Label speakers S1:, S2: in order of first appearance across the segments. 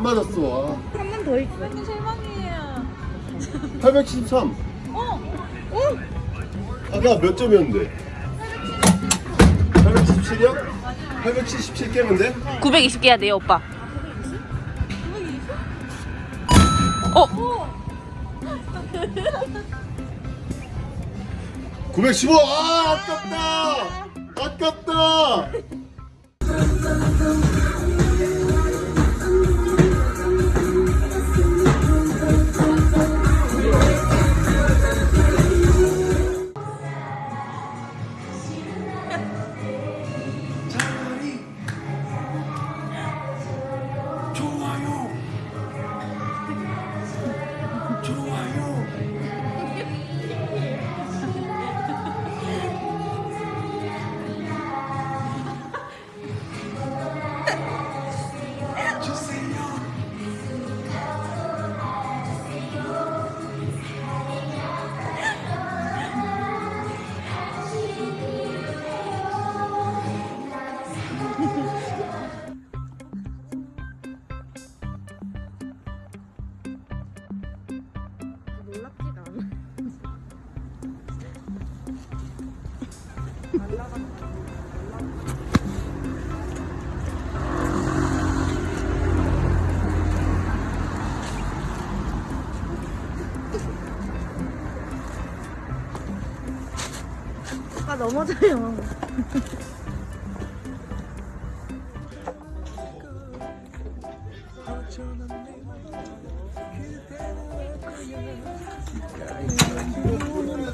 S1: 아, 안 맞았어.
S2: 한 번 더 있어.
S3: 실망이에요.
S1: 873.
S3: 어?
S1: 아까 몇 점이었는데? 877이요? 877 깨면 돼?
S2: 920개 해야 돼요, 오빠. 어?
S1: 915! 아, 아깝다! 아깝다!
S2: 아 넘어져요.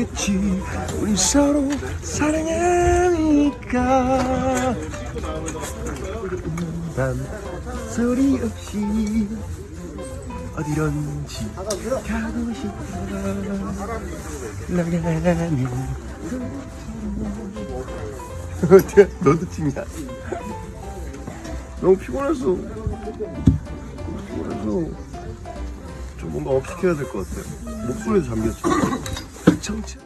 S4: 있겠지. 우린 서로 사랑하니까. 난 소리 없이 어디론지 가고 싶어 나가면 어때? 너도 팀이야. 너무 피곤했어 피곤해서. 좀 뭔가 업시켜야 될 것 같아요 목소리도 잠겼죠 정치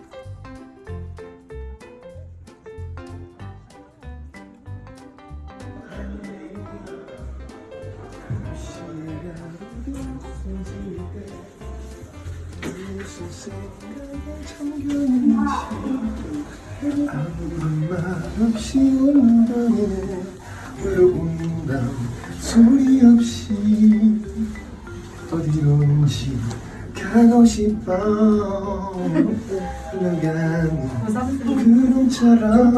S4: 아무런 말 없이 외로운 밤 소리 없이 가고 싶어. 흘러가는 구름처럼